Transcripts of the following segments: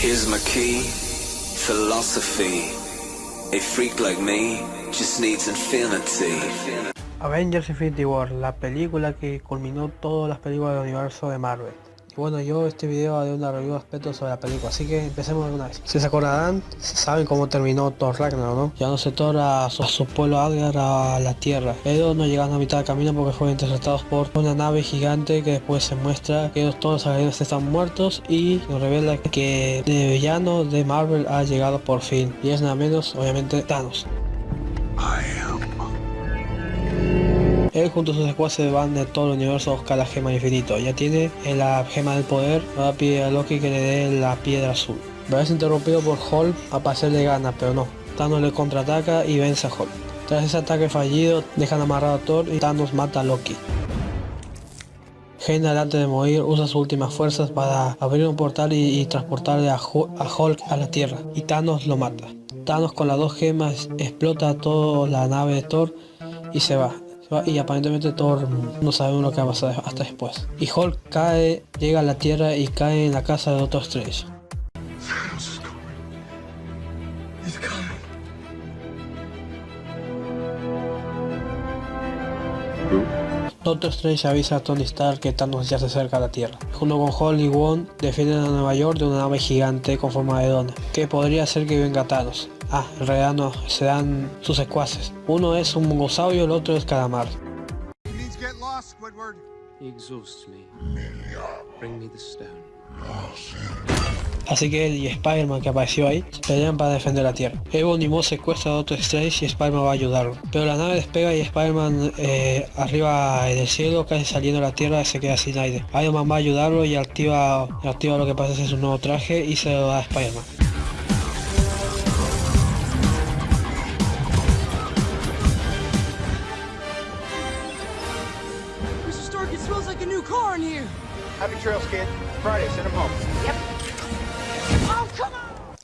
Here's my key, philosophy. A freak like me just needs infinity. Avengers Infinity War, la película que culminó todas las películas del universo de Marvel. Y bueno, yo este video haré una review de aspectos sobre la película, así que empecemos de una vez. Si se acordarán, saben cómo terminó Thor Ragnarok, ¿no? Llevándose Thor a su, a su pueblo Asgard a la Tierra, pero no llegaron a mitad del camino porque fueron interceptados por una nave gigante que después se muestra que todos los alienígenas están muertos y nos revela que el villano de Marvel ha llegado por fin. Y es nada menos, obviamente, Thanos. Él junto a sus secuaces van de todo el universo a buscar la gema infinito. Ya tiene la gema del poder, ahora pide a Loki que le dé la piedra azul. Pero es interrumpido por Hulk a pasarle gana, pero no. Thanos le contraataca y vence a Hulk. Tras ese ataque fallido, dejan amarrado a Thor y Thanos mata a Loki. Heimdall antes de morir usa sus últimas fuerzas para abrir un portal y, y transportarle a, a Hulk a la Tierra y Thanos lo mata. Thanos con las dos gemas explota toda la nave de Thor y se va y aparentemente Thor no sabemos lo que va a pasar hasta después. Y Hulk cae, llega a la Tierra y cae en la casa de Doctor Strange. Doctor Strange avisa a Tony Stark que Thanos ya se acerca a la Tierra. Junto con Hulk y Wong defienden a Nueva York de una nave gigante con forma de dona, que podría ser que venga Thanos. Ah, en realidad no, se dan sus secuaces. Uno es un mongosaurio, el otro es calamar. Así que él y Spider-Man que apareció ahí pelean para defender la Tierra. Ebony Moss secuestra a Doctor Strange y Spider-Man va a ayudarlo. Pero la nave despega y Spider-Man eh, arriba en el cielo, casi saliendo de la Tierra, se queda sin aire. Iron Man va a ayudarlo y activa, activa lo que pasa es su nuevo traje y se lo da a Spider-Man.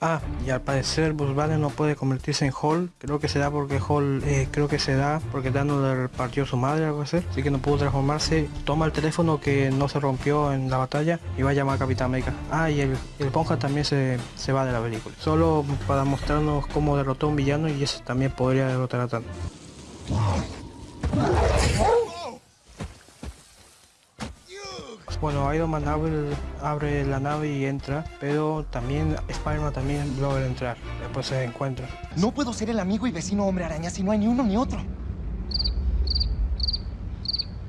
Ah, y al parecer Bruce Banner no puede convertirse en Hall. Creo que se da porque Hall, eh, creo que se da porque Thanos le partió su madre algo así. Así que no pudo transformarse. Toma el teléfono que no se rompió en la batalla y va a llamar a Capitán América. Ah, y el, el Ponja también se, se va de la película. Solo para mostrarnos cómo derrotó a un villano y ese también podría derrotar a Thanos. Bueno, Iron Man abre, abre, la nave y entra, pero también Spider-Man también logra entrar, después se encuentra. No puedo ser el amigo y vecino hombre araña si no hay ni uno ni otro.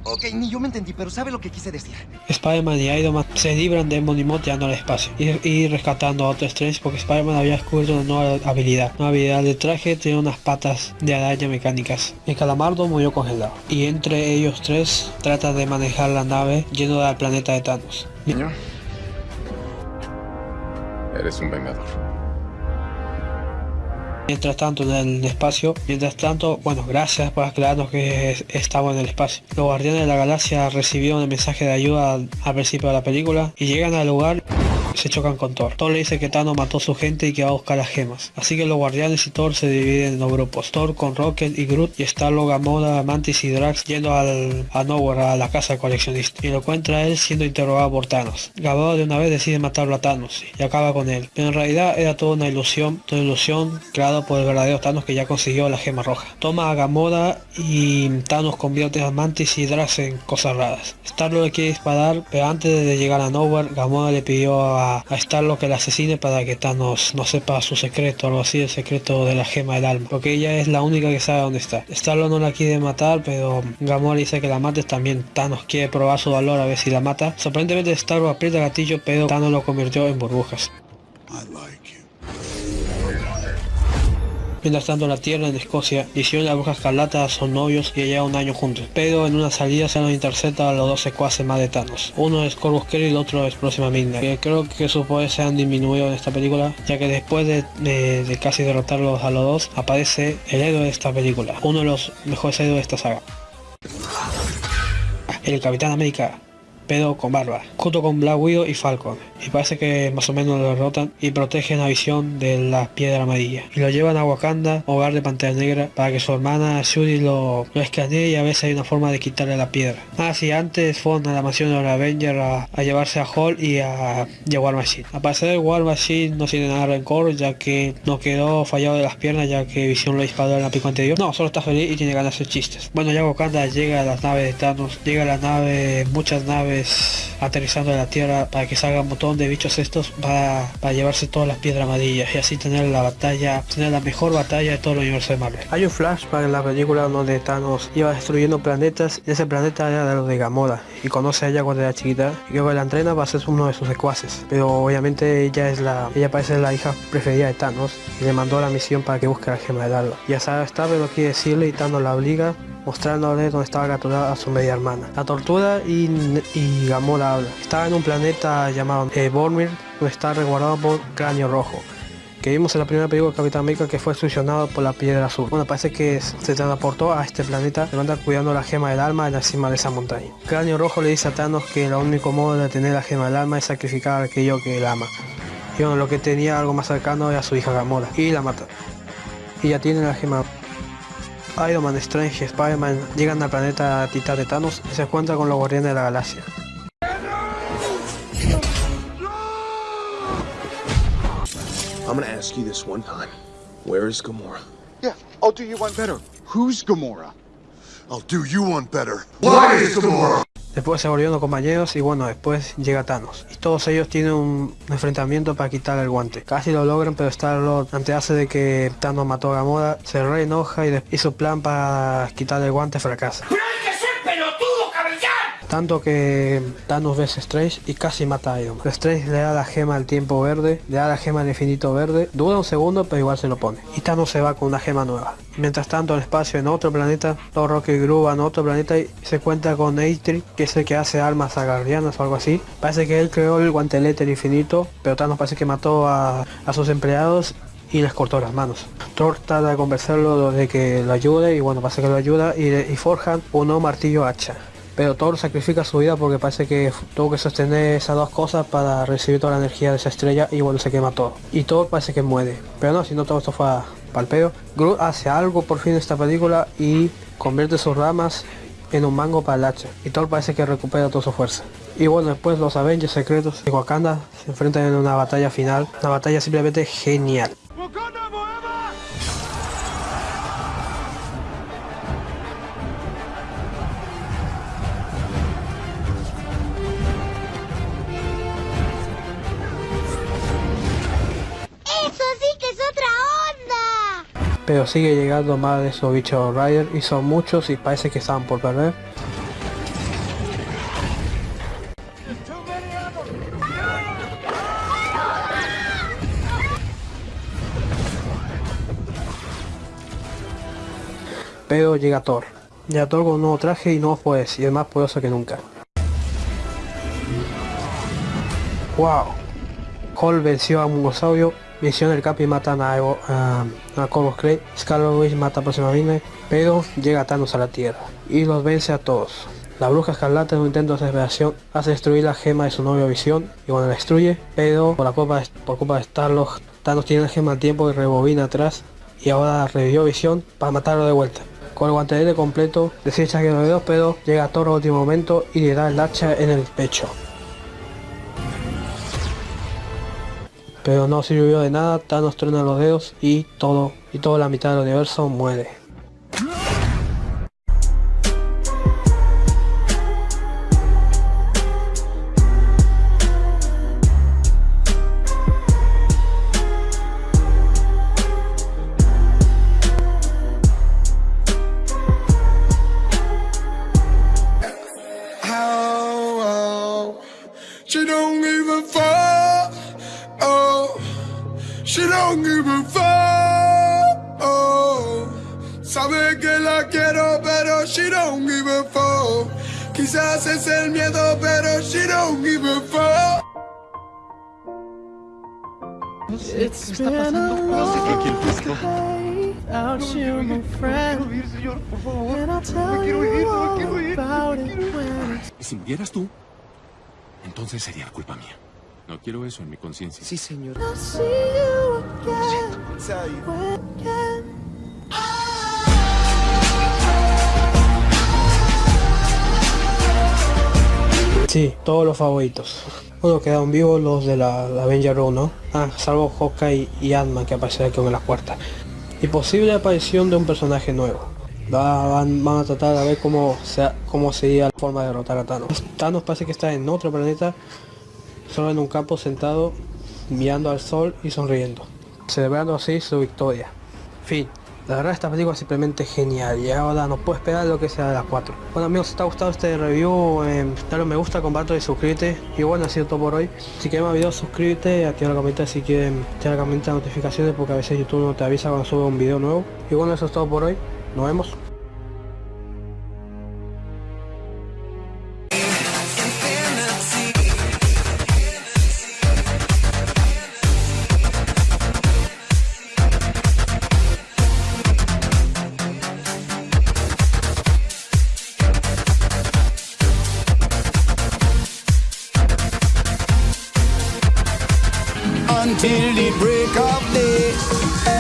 Ok, ni yo me entendí, pero sabe lo que quise decir. Spider-Man y Iron Man se libran de Monimot llegando al espacio y, y, rescatando a Doctor Strange porque Spider-Man había descubierto una nueva habilidad. Una habilidad de traje tiene unas patas de araña mecánicas. El calamardo murió congelado y entre ellos tres trata de manejar la nave yendo al planeta de Thanos. Niño, eres un vengador. Mientras tanto en el espacio, mientras tanto, bueno, gracias por aclararnos que estamos en el espacio. Los guardianes de la galaxia recibieron el mensaje de ayuda al principio de la película y llegan al lugar se chocan con Thor. Thor le dice que Thanos mató a su gente y que va a buscar las gemas. Así que los guardianes y Thor se dividen en dos grupos. Thor con Rocket y Groot y Star-Lord, Gamora, Mantis y Drax yendo al, a Nowhere, a la casa del coleccionista. Y lo encuentra él siendo interrogado por Thanos. Gamora de una vez decide matarlo a Thanos y acaba con él. Pero en realidad era toda una ilusión, toda ilusión creada por el verdadero Thanos que ya consiguió la gema roja. Toma a Gamora y Thanos convierte a Mantis y Drax en cosas raras. Star-Lord le quiere disparar, pero antes de llegar a Nowhere, Gamora le pidió a a, lo que la asesine para que Thanos no sepa su secreto, algo así, el secreto de la gema del alma, porque ella es la única que sabe dónde está. Starlo no la quiere matar, pero Gamora dice que la mates también. Thanos quiere probar su valor a ver si la mata. Sorprendentemente Starlo aprieta gatillo, pero Thanos lo convirtió en burbujas. En la Tierra, en Escocia, Visión y la Bruja Escarlata son novios y llevan un año juntos, pero en una salida se nos intercepta a los dos secuaces más de Thanos. Uno es Corvus Kerry y el otro es Próxima Midnight, que creo que sus poderes se han disminuido en esta película, ya que después de, de, de casi derrotarlos a los dos, aparece el héroe de esta película, uno de los mejores héroes de esta saga. El Capitán América, pero con barba, junto con Black Widow y Falcon. Y parece que más o menos lo derrotan y protegen la visión de la piedra amarilla y lo llevan a Wakanda, hogar de Pantera Negra, para que su hermana Shuri lo, lo escanee y a veces hay una forma de quitarle la piedra. Ah, sí, antes fueron a la mansión de los Avengers a, llevarse a Hall y a, War Machine. A parecer War Machine no tiene nada de rencor ya que no quedó fallado de las piernas ya que Visión lo disparó en la pico anterior. No, solo está feliz y tiene ganas de chistes. Bueno, ya Wakanda llega a las naves de Thanos, llega a la nave, muchas naves aterrizando en la Tierra para que salga un de bichos estos para, para llevarse todas las piedras amarillas y así tener la batalla, tener la mejor batalla de todo el universo de Marvel. Hay un flashback en la película donde Thanos iba destruyendo planetas y ese planeta era de los de Gamora y conoce a ella cuando era chiquita y luego la entrena va a ser uno de sus secuaces pero obviamente ella es la ella parece la hija preferida de Thanos y le mandó la misión para que busque la gema del alma ya sabe está pero quiere decirle y Thanos la obliga mostrándole dónde estaba capturada a su media hermana. La tortura y, y Gamora habla. Estaba en un planeta llamado eh, Bormir, donde está resguardado por Cráneo Rojo que vimos en la primera película de Capitán América que fue succionado por la piedra azul. Bueno, parece que se transportó a este planeta, le andar cuidando la gema del alma en la cima de esa montaña. Cráneo Rojo le dice a Thanos que el único modo de tener la gema del alma es sacrificar a aquello que él ama. Y bueno, lo que tenía algo más cercano era su hija Gamora, y la mata. Y ya tiene la gema Iron Man, Strange y Spider-Man llegan al planeta Titán de Thanos y se encuentran con los guardianes de la galaxia. I'm gonna ask you this one time. Where is Gamora? Yeah, I'll do you one better. Who's Gamora? I'll do you one better. Why is Gamora? Después se volvieron compañeros y bueno, después llega Thanos. Y todos ellos tienen un enfrentamiento para quitar el guante. Casi lo logran, pero Star-Lord, ante hace de que Thanos mató a Gamora, se re enoja y, y su plan para quitar el guante fracasa. Tanto que Thanos ve a Strange y casi mata a Iron Man. Strange le da la gema al tiempo verde, le da la gema al infinito verde, dura un segundo pero igual se lo pone. Y Thanos se va con una gema nueva. Mientras tanto en el espacio en otro planeta, los Rocky Groove van a otro planeta y se cuenta con Eitri, que es el que hace armas a guardianas o algo así. Parece que él creó el guantelete infinito, pero Thanos parece que mató a, sus empleados y les cortó las manos. Thor trata de convencerlo de que lo ayude y bueno, parece que lo ayuda y, forjan un martillo hacha pero Thor sacrifica su vida porque parece que tuvo que sostener esas dos cosas para recibir toda la energía de esa estrella y bueno se quema todo y Thor parece que muere. Pero no si no todo esto fue al pedo Groot hace algo por fin en esta película y convierte sus ramas en un mango para el hacha y Thor parece que recupera toda su fuerza. Y bueno después los Avengers secretos de Wakanda se enfrentan en una batalla final una batalla simplemente genial pero sigue llegando más de esos bichos Rider y son muchos y parece que están por perder. Pero llega Thor. Ya Thor con nuevo traje y nuevos poderes y es más poderoso que nunca. ¡Wow! Hall venció a un Mungosaurio Visión del Capi matan a, a, a Corvus Clay, Scarlet mata próximamente, pero llega Thanos a la Tierra y los vence a todos. La bruja escarlata en un intento de desesperación hace destruir la gema de su novio Visión y cuando la destruye, pero por, culpa de, por culpa de Starlord, Thanos tiene la gema al tiempo y rebobina atrás y ahora revivió Visión para matarlo de vuelta. Con el guantelete completo, desecha que los dedos, pero llega a Thor último momento y le da el hacha en el pecho. Pero no sirvió de nada, Thanos truena los dedos y todo, y toda la mitad del universo muere. She don't give a fuck. Oh. Sabe que la quiero, pero she don't give a fuck. Quizás es el miedo, pero she don't give a fuck. It's been a long out here, my friend. And I'll tell you all about it when Si murieras tú, entonces sería culpa mía. No quiero eso en mi conciencia. Sí, señor. Sí, todos los favoritos. Bueno, quedaron vivos los de la, la Avenger Row, ¿no? Ah, salvo Hawkeye y Ant-Man que aparecerá aquí en las puertas. Y posible aparición de un personaje nuevo. Va- Van, van a tratar de ver cómo, sea, cómo sería la forma de derrotar a Thanos. Thanos parece que está en otro planeta, solo en un campo sentado, mirando al sol y sonriendo, celebrando así su victoria. Fin. La verdad esta película es simplemente genial y ahora no puedo esperar lo que sea de las 4. Bueno amigos, si te ha gustado este review, eh, dale un me gusta, comparte y suscríbete. Y bueno, ha sido todo por hoy. Si quieres más videos, suscríbete, activa la campanita si quieren, activa la campanita de notificaciones porque a veces YouTube no te avisa cuando sube un video nuevo. Y bueno, eso es todo por hoy. Nos vemos. till the break of day.